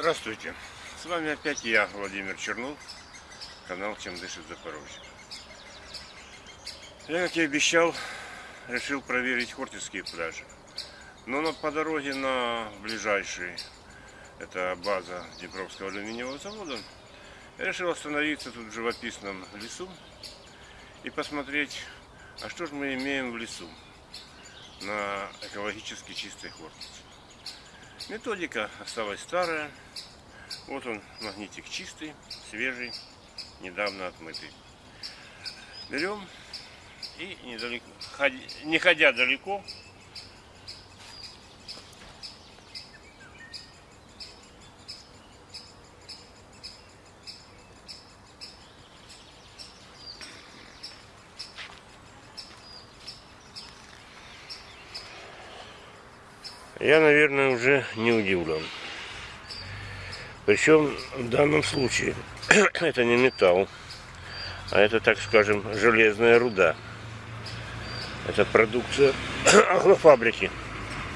Здравствуйте, с вами опять я, Владимир Чернов, канал Чем дышит Запорожье. Я, как и обещал, решил проверить Хортицкие пляжи. Но на, по дороге на ближайший, это база Днепровского алюминиевого завода, я решил остановиться тут в живописном лесу и посмотреть, а что же мы имеем в лесу на экологически чистой Хортице. Методика осталась старая. Вот он, магнитик чистый, свежий, недавно отмытый. Берем и недалеко, не ходя далеко, я, наверное, уже не удивлен. Причем в данном случае это не металл, а это, так скажем, железная руда. Это продукция агрофабрики,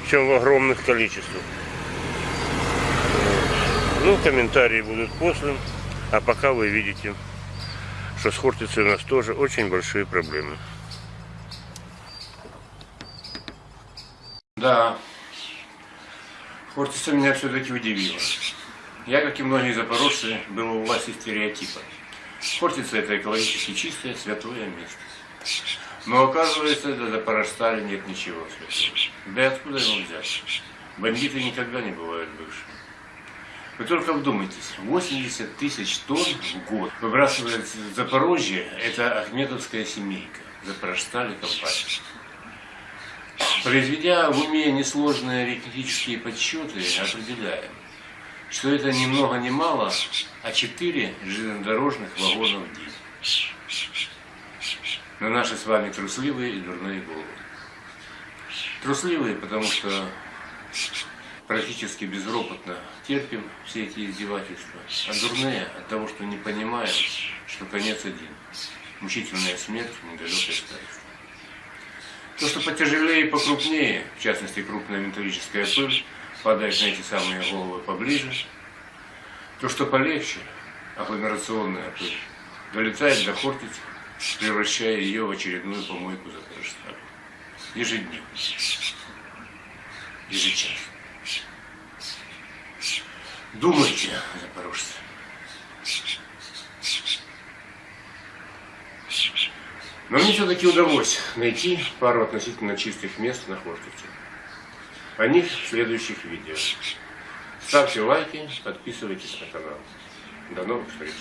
причем в огромных количествах. Ну, комментарии будут после, а пока вы видите, что с Хортицей у нас тоже очень большие проблемы. Да, Хортица меня все-таки удивила. Я, как и многие запорожцы, был у власти стереотипа. Хортица – это экологически чистое, святое место. Но оказывается, до Запорожстали нет ничего святого. Да и откуда его взять? Бандиты никогда не бывают бывшими. Вы только вдумайтесь, 80 тысяч тонн в год выбрасывает Запорожье, это Ахмедовская семейка, Запорожстали компания. Произведя в уме несложные арифметические подсчеты, определяем, что это ни много ни мало, а 4 железнодорожных вагона в день. На наши с вами трусливые и дурные головы. Трусливые, потому что практически безропотно терпим все эти издевательства, а дурные от того, что не понимаем, что конец один. Мучительная смерть недалекой старости. То, что потяжелее и покрупнее, в частности крупная металлическая пыль, падает на эти самые головы поближе. То, что полегче, агломерационная пыль, долетает до Хортицы, превращая ее в очередную помойку за Запорожстана. Ежедневно. Ежечасно. Думайте, запорожцы. Но мне все-таки удалось найти пару относительно чистых мест на Хортице. О них в следующих видео. Ставьте лайки, подписывайтесь на канал. До новых встреч!